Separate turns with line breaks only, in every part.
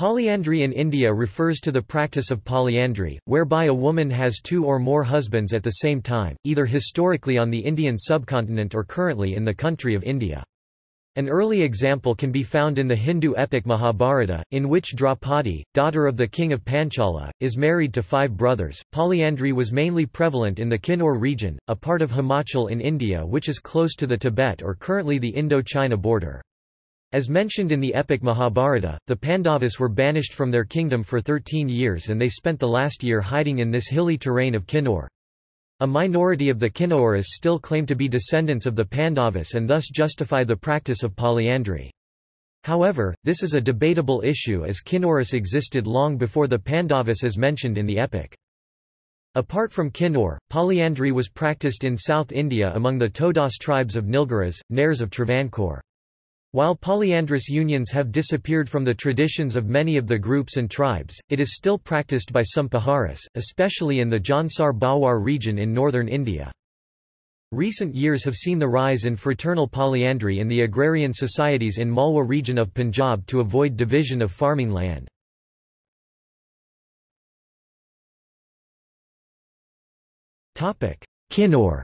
Polyandry in India refers to the practice of polyandry, whereby a woman has two or more husbands at the same time, either historically on the Indian subcontinent or currently in the country of India. An early example can be found in the Hindu epic Mahabharata, in which Draupadi, daughter of the king of Panchala, is married to five brothers. Polyandry was mainly prevalent in the Kinnaur region, a part of Himachal in India which is close to the Tibet or currently the Indo-China border. As mentioned in the epic Mahabharata, the Pandavas were banished from their kingdom for 13 years and they spent the last year hiding in this hilly terrain of Kinnaur. A minority of the Kinnauris still claim to be descendants of the Pandavas and thus justify the practice of polyandry. However, this is a debatable issue as Kinnauris existed long before the Pandavas as mentioned in the epic. Apart from Kinnaur, polyandry was practiced in South India among the Todas tribes of Nilgiris, Nairs of Travancore. While polyandrous unions have disappeared from the traditions of many of the groups and tribes, it is still practiced by some Paharis, especially in the Jaunsar Bawar region in northern India. Recent years have seen the rise in fraternal polyandry in the agrarian societies in Malwa region of Punjab to avoid division of farming land. Kinnaur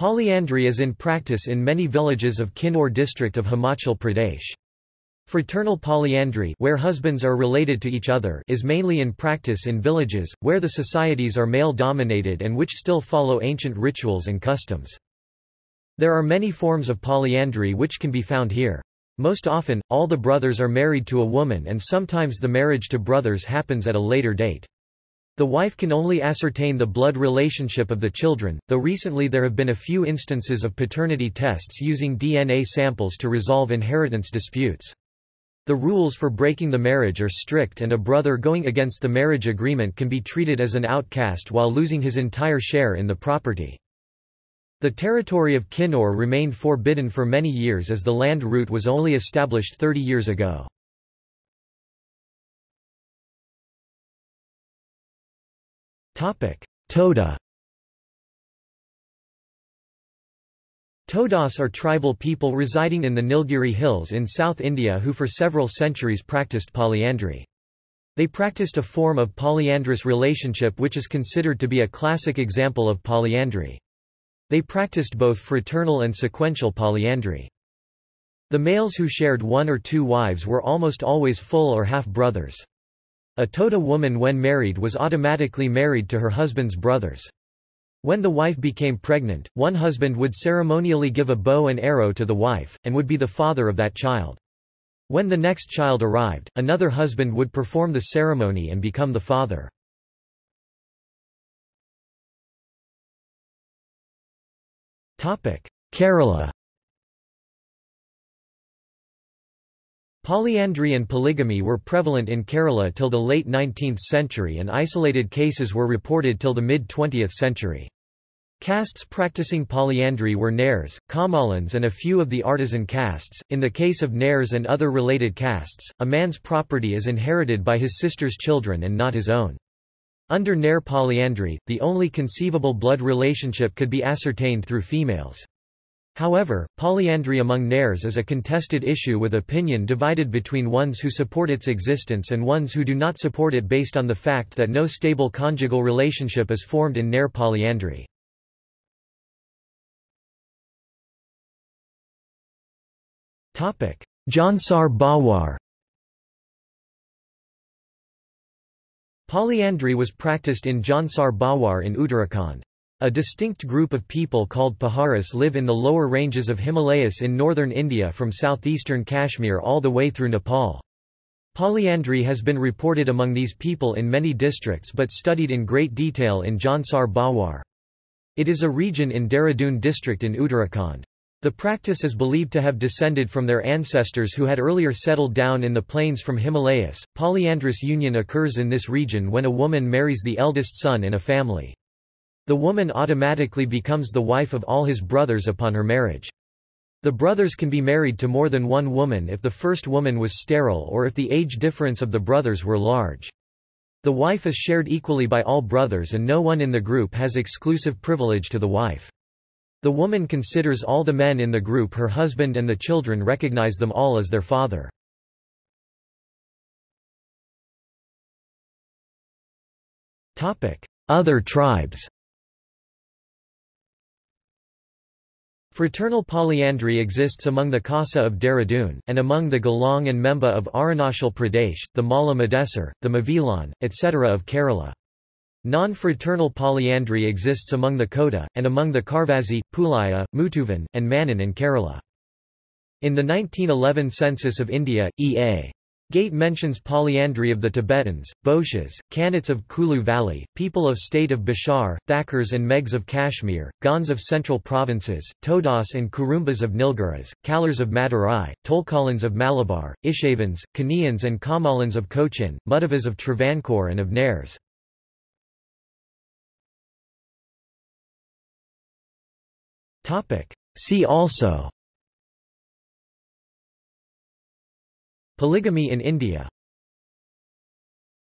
Polyandry is in practice in many villages of Kinnaur district of Himachal Pradesh. Fraternal polyandry where husbands are related to each other is mainly in practice in villages, where the societies are male-dominated and which still follow ancient rituals and customs. There are many forms of polyandry which can be found here. Most often, all the brothers are married to a woman and sometimes the marriage to brothers happens at a later date. The wife can only ascertain the blood relationship of the children, though recently there have been a few instances of paternity tests using DNA samples to resolve inheritance disputes. The rules for breaking the marriage are strict and a brother going against the marriage agreement can be treated as an outcast while losing his entire share in the property. The territory of Kinnaur remained forbidden for many years as the land route was only established 30 years ago. Toda Todas are tribal people residing in the Nilgiri Hills in South India who for several centuries practiced polyandry. They practiced a form of polyandrous relationship which is considered to be a classic example of polyandry. They practiced both fraternal and sequential polyandry. The males who shared one or two wives were almost always full or half-brothers. A Toda woman when married was automatically married to her husband's brothers. When the wife became pregnant, one husband would ceremonially give a bow and arrow to the wife, and would be the father of that child. When the next child arrived, another husband would perform the ceremony and become the father. Kerala Polyandry and polygamy were prevalent in Kerala till the late 19th century and isolated cases were reported till the mid-20th century. Castes practicing polyandry were Nairs, Kammalans and a few of the artisan castes. In the case of Nairs and other related castes, a man's property is inherited by his sister's children and not his own. Under Nair polyandry, the only conceivable blood relationship could be ascertained through females. However, polyandry among Nairs is a contested issue with opinion divided between ones who support its existence and ones who do not support it based on the fact that no stable conjugal relationship is formed in Nair polyandry. Jaunsar Bawar Polyandry was practiced in Jaunsar Bawar in Uttarakhand. A distinct group of people called Paharis live in the lower ranges of Himalayas in northern India from southeastern Kashmir all the way through Nepal. Polyandry has been reported among these people in many districts but studied in great detail in Jaunsar Bawar. It is a region in Dehradun district in Uttarakhand. The practice is believed to have descended from their ancestors who had earlier settled down in the plains from Himalayas. Polyandrous union occurs in this region when a woman marries the eldest son in a family. The woman automatically becomes the wife of all his brothers upon her marriage. The brothers can be married to more than one woman if the first woman was sterile or if the age difference of the brothers were large. The wife is shared equally by all brothers and no one in the group has exclusive privilege to the wife. The woman considers all the men in the group her husband and the children recognize them all as their father. Other tribes Fraternal polyandry exists among the Khasa of Dehradun, and among the Gallong and Memba of Arunachal Pradesh, the Malla Madesar, the Mavilan, etc. of Kerala. Non-fraternal polyandry exists among the Kota, and among the Karvazi, Pulaya, Mutuvan, and Manan in Kerala. In the 1911 census of India, E.A. Gait mentions polyandry of the Tibetans, Boches, Kannats of Kulu Valley, people of state of Bishar, Thakurs and Meghs of Kashmir, Gonds of central provinces, Todas and Kurumbas of Nilgiris, Kalars of Madurai, Tolkalans of Malabar, Ishavans, Kanians and Kammalans of Cochin, Mudavas of Travancore and of Nairs. See also Polygamy in India